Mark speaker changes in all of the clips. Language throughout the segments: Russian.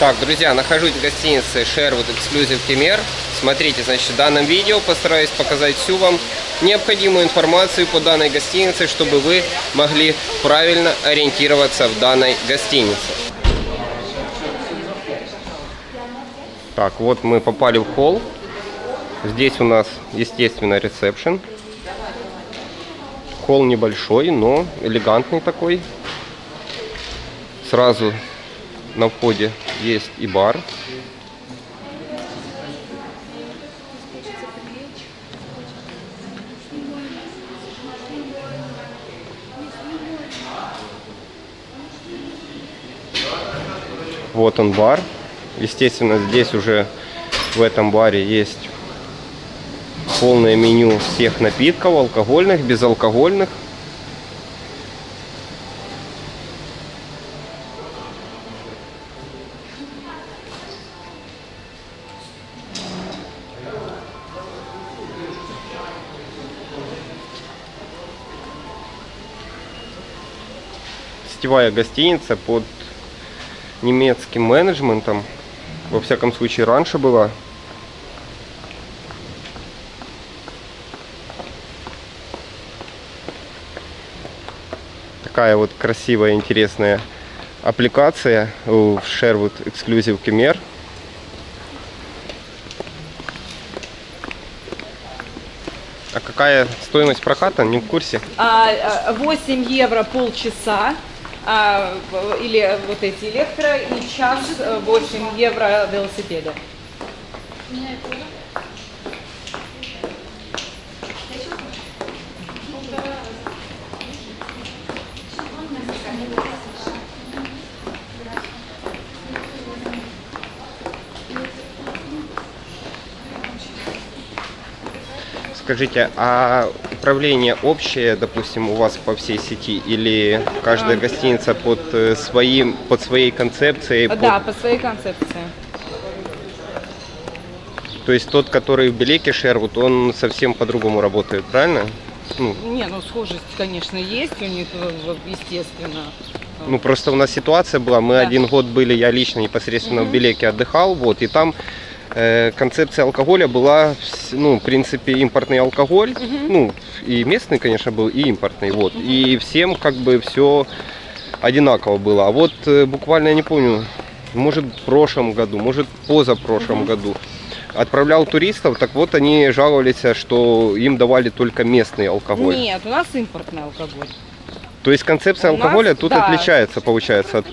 Speaker 1: Так, друзья, нахожусь в гостинице Sherwood Exclusive Кемер. Смотрите, значит, в данном видео постараюсь показать всю вам необходимую информацию по данной гостинице, чтобы вы могли правильно ориентироваться в данной гостинице. Так, вот мы попали в холл. Здесь у нас, естественно, ресепшн. Холл небольшой, но элегантный такой. Сразу на входе есть и бар. Вот он бар. Естественно, здесь уже в этом баре есть полное меню всех напитков, алкогольных, безалкогольных. Сетевая гостиница под немецким менеджментом. Во всяком случае, раньше была. Такая вот красивая, интересная аппликация в Sherwood Exclusive Khmer. А какая стоимость проката? Не в курсе.
Speaker 2: 8 а, евро полчаса а, или вот эти электро, и час 8 евро велосипеда.
Speaker 1: Скажите, а управление общее, допустим, у вас по всей сети или каждая гостиница под э, своим, под своей концепцией?
Speaker 2: Да, под... по своей концепции.
Speaker 1: То есть тот, который в Белеке Шервуд, он совсем по-другому работает, правильно?
Speaker 2: Ну. Не, ну схожесть, конечно, есть у них, естественно.
Speaker 1: Ну просто у нас ситуация была, мы да. один год были, я лично непосредственно угу. в Белеке отдыхал, вот, и там Э, концепция алкоголя была, ну, в принципе, импортный алкоголь, угу. ну, и местный, конечно, был, и импортный, вот, угу. и всем как бы все одинаково было. А вот э, буквально, я не помню, может в прошлом году, может позапрошлом угу. году отправлял туристов, так вот они жаловались, что им давали только местный алкоголь.
Speaker 2: Нет, у нас импортный алкоголь.
Speaker 1: То есть концепция у алкоголя нас, тут да. отличается, получается, от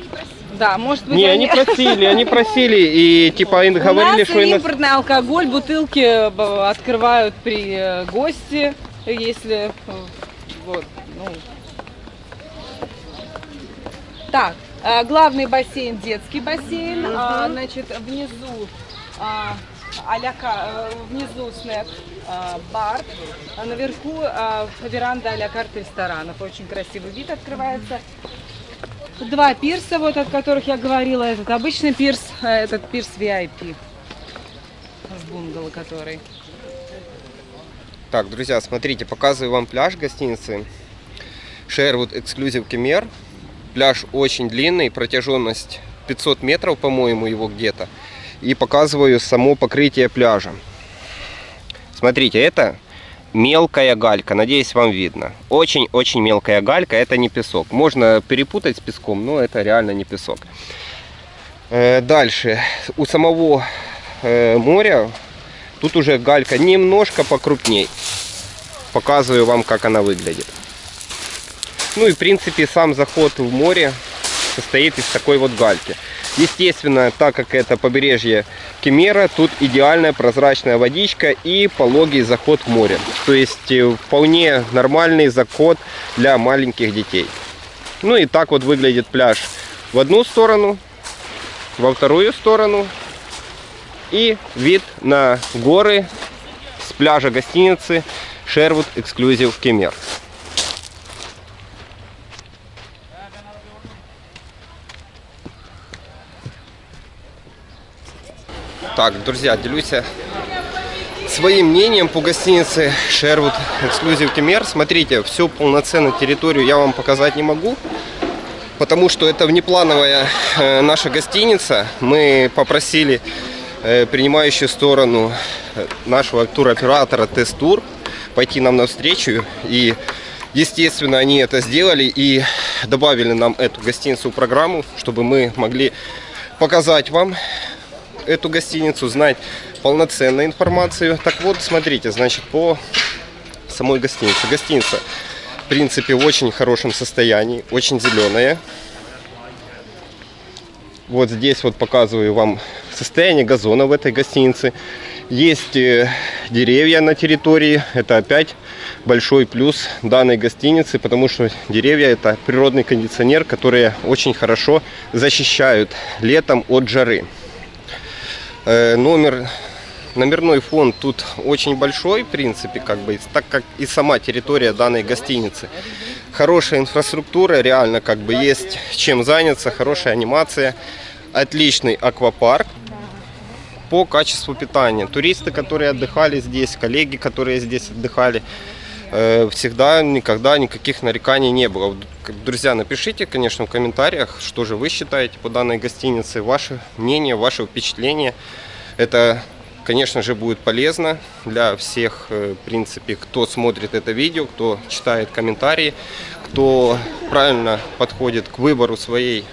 Speaker 2: да, может быть.
Speaker 1: Не, они... они просили, они просили и типа им говорили,
Speaker 2: что импортный нас... алкоголь, бутылки э, открывают при э, гости, если э, вот, ну. Так, главный бассейн, детский бассейн, угу. а, значит, внизу а, аляка, внизу снэк, а, бар, а наверху а, веранда а-ля карт ресторанов. Очень красивый вид открывается. Два пирса, вот от которых я говорила. Этот обычный пирс, а этот пирс VIP. С бунгало который.
Speaker 1: Так, друзья, смотрите, показываю вам пляж гостиницы Sherwood Exclusive Kemer. Пляж очень длинный, протяженность 500 метров, по-моему, его где-то. И показываю само покрытие пляжа. Смотрите, это мелкая галька. Надеюсь, вам видно. Очень-очень мелкая галька. Это не песок. Можно перепутать с песком, но это реально не песок. Э, дальше. У самого э, моря тут уже галька немножко покрупней. Показываю вам, как она выглядит. Ну и, в принципе, сам заход в море состоит из такой вот гальки. Естественно, так как это побережье Кемера, тут идеальная прозрачная водичка и пологий заход в море. То есть э, вполне нормальный заход для маленьких детей. Ну и так вот выглядит пляж в одну сторону, во вторую сторону. И вид на горы с пляжа гостиницы Sherwood Exclusive Кемер. Так, друзья, делюсь своим мнением по гостинице Sherwood Exclusive Kemer. Смотрите, всю полноценную территорию я вам показать не могу. потому что это внеплановая э, наша гостиница. Мы попросили э, принимающую сторону э, нашего туроператора Тест-Тур пойти нам навстречу. И, естественно, они это сделали и добавили нам эту гостиницу в программу, чтобы мы могли показать вам эту гостиницу, знать полноценную информацию. Так вот, смотрите, значит, по самой гостинице. Гостиница, в принципе, в очень хорошем состоянии, очень зеленая. Вот здесь вот показываю вам состояние газона в этой гостинице. Есть э, деревья на территории. Это опять большой плюс данной гостиницы, потому что деревья это природный кондиционер, которые очень хорошо защищают летом от жары. Э, номер Номерной фонд тут очень большой, в принципе, как бы, так как и сама территория данной гостиницы. Хорошая инфраструктура, реально как бы есть чем заняться, хорошая анимация, отличный аквапарк по качеству питания. Туристы, которые отдыхали здесь, коллеги, которые здесь отдыхали, всегда, никогда никаких нареканий не было. Друзья, напишите, конечно, в комментариях, что же вы считаете по данной гостинице, ваше мнение, ваше впечатление. Это конечно же, будет полезно для всех, э, в принципе, кто смотрит это видео, кто читает комментарии, кто правильно подходит к выбору своей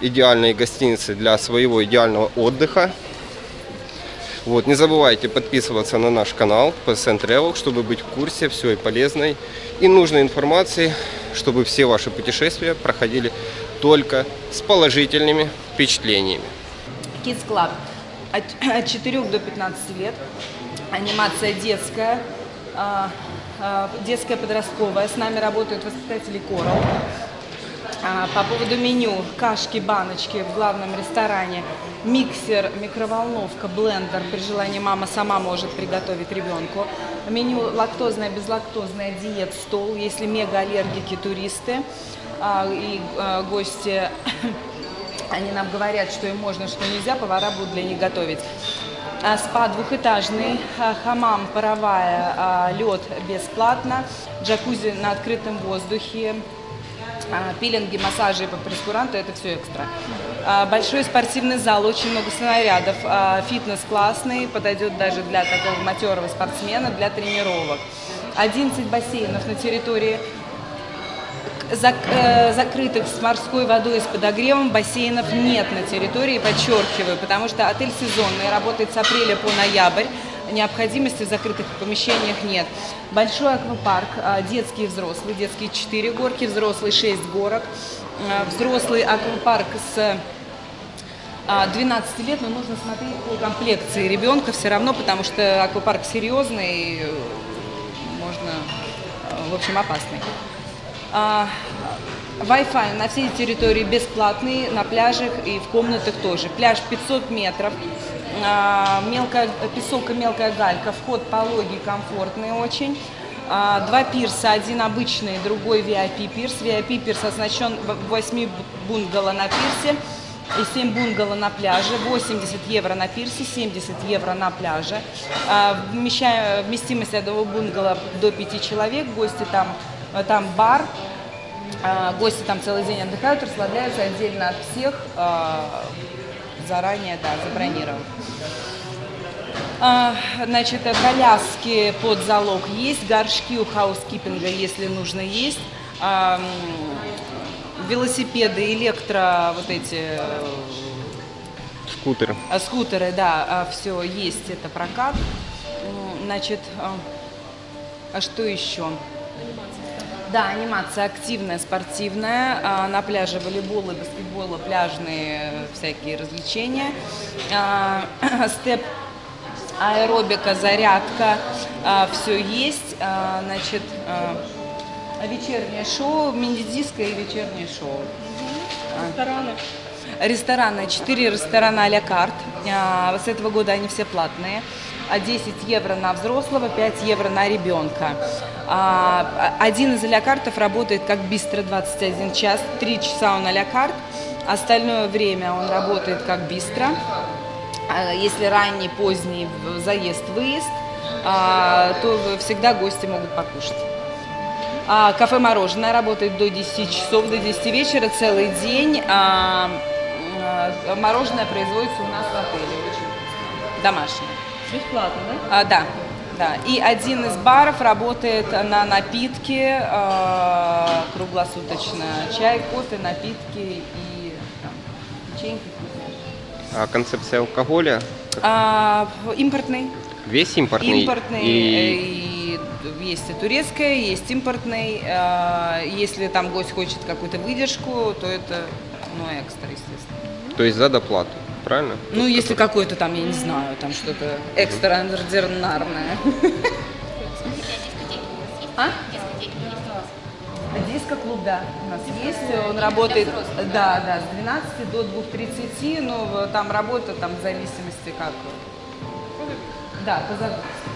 Speaker 1: идеальной гостиницы для своего идеального отдыха. Вот, не забывайте подписываться на наш канал PSN Travel, чтобы быть в курсе всей полезной и нужной информации, чтобы все ваши путешествия проходили только с положительными впечатлениями.
Speaker 2: Kids Club от, от 4 до 15 лет. Анимация детская, а, а, детская подростковая. С нами работают воспитатели Coral. А, по поводу меню, кашки, баночки в главном ресторане, миксер, микроволновка, блендер. При желании мама сама может приготовить ребенку. Меню лактозное, безлактозное, диет, стол. Если мега-аллергики, туристы и гости они нам говорят, что им можно, что нельзя, повара будут для них готовить. А, спа двухэтажный, а, хамам, паровая, а, лед бесплатно, джакузи на открытом воздухе, пилинги, массажи по прескуранту, это все экстра. Большой спортивный зал, очень много снарядов, фитнес классный, подойдет даже для такого матерого спортсмена, для тренировок. 11 бассейнов на территории зак, э, закрытых с морской водой и с подогревом бассейнов нет на территории, подчеркиваю, потому что отель сезонный, работает с апреля по ноябрь, необходимости в закрытых помещениях нет. Большой аквапарк, э, детский и взрослый, детские 4 горки, взрослый 6 горок, э, взрослый аквапарк с 12 лет, но нужно смотреть по комплекции ребенка все равно, потому что аквапарк серьезный, можно, в общем, опасный. А, Wi-Fi на всей территории бесплатный, на пляжах и в комнатах тоже. Пляж 500 метров, а, мелкая, песок и мелкая галька, вход пологий, комфортный очень. А, два пирса, один обычный, другой VIP пирс. VIP пирс оснащен 8 бунгало на пирсе и 7 бунгало на пляже, 80 евро на пирсе, 70 евро на пляже. Вместимость этого бунгало до 5 человек, гости там там бар, а, гости там целый день отдыхают, расслабляются отдельно от всех, а, заранее, да, забронировав. А, значит, коляски под залог есть, горшки у хаускипинга, если нужно, есть. Велосипеды, электро, вот эти...
Speaker 1: Скутеры.
Speaker 2: Скутеры, да, все есть, это прокат. Значит, а что еще? Да, анимация активная, спортивная. А, на пляже волейбол и баскетбол, пляжные всякие развлечения. А, степ аэробика, зарядка, а, все есть. Значит, вечернее шоу, мини-диско и вечернее шоу.
Speaker 3: Рестораны.
Speaker 2: Рестораны, четыре ресторана а-ля карт. С этого года они все платные. 10 евро на взрослого, 5 евро на ребенка. А, один из а-ля-картов работает как бистро 21 час, 3 часа он а-ля-карт, остальное время он работает как бистро. А, если ранний, поздний заезд-выезд, то всегда гости могут покушать. А, кафе «Мороженое» работает до 10 часов, до 10 вечера, целый день. А, а, мороженое производится у нас в отеле, домашнее.
Speaker 3: Бесплатно, да?
Speaker 2: А, да, да. И один из баров работает на напитки а, круглосуточно. Чай, кофе, напитки и там, печеньки.
Speaker 1: А концепция алкоголя
Speaker 2: А, импортный.
Speaker 1: весь импортный?
Speaker 2: Импортный.
Speaker 1: И
Speaker 2: И... есть и турецкая, есть импортный. А, Если там гость хочет какую-то выдержку, то это ну, экстра, естественно.
Speaker 1: То есть за доплату, правильно?
Speaker 2: Ну, если какой-то там, я не знаю, там что-то экстраординарное. А? Диско-клуб, да, у нас есть, он работает, да, да, с 12 до 2.30, но там работа, там в зависимости как, да, по загрузке.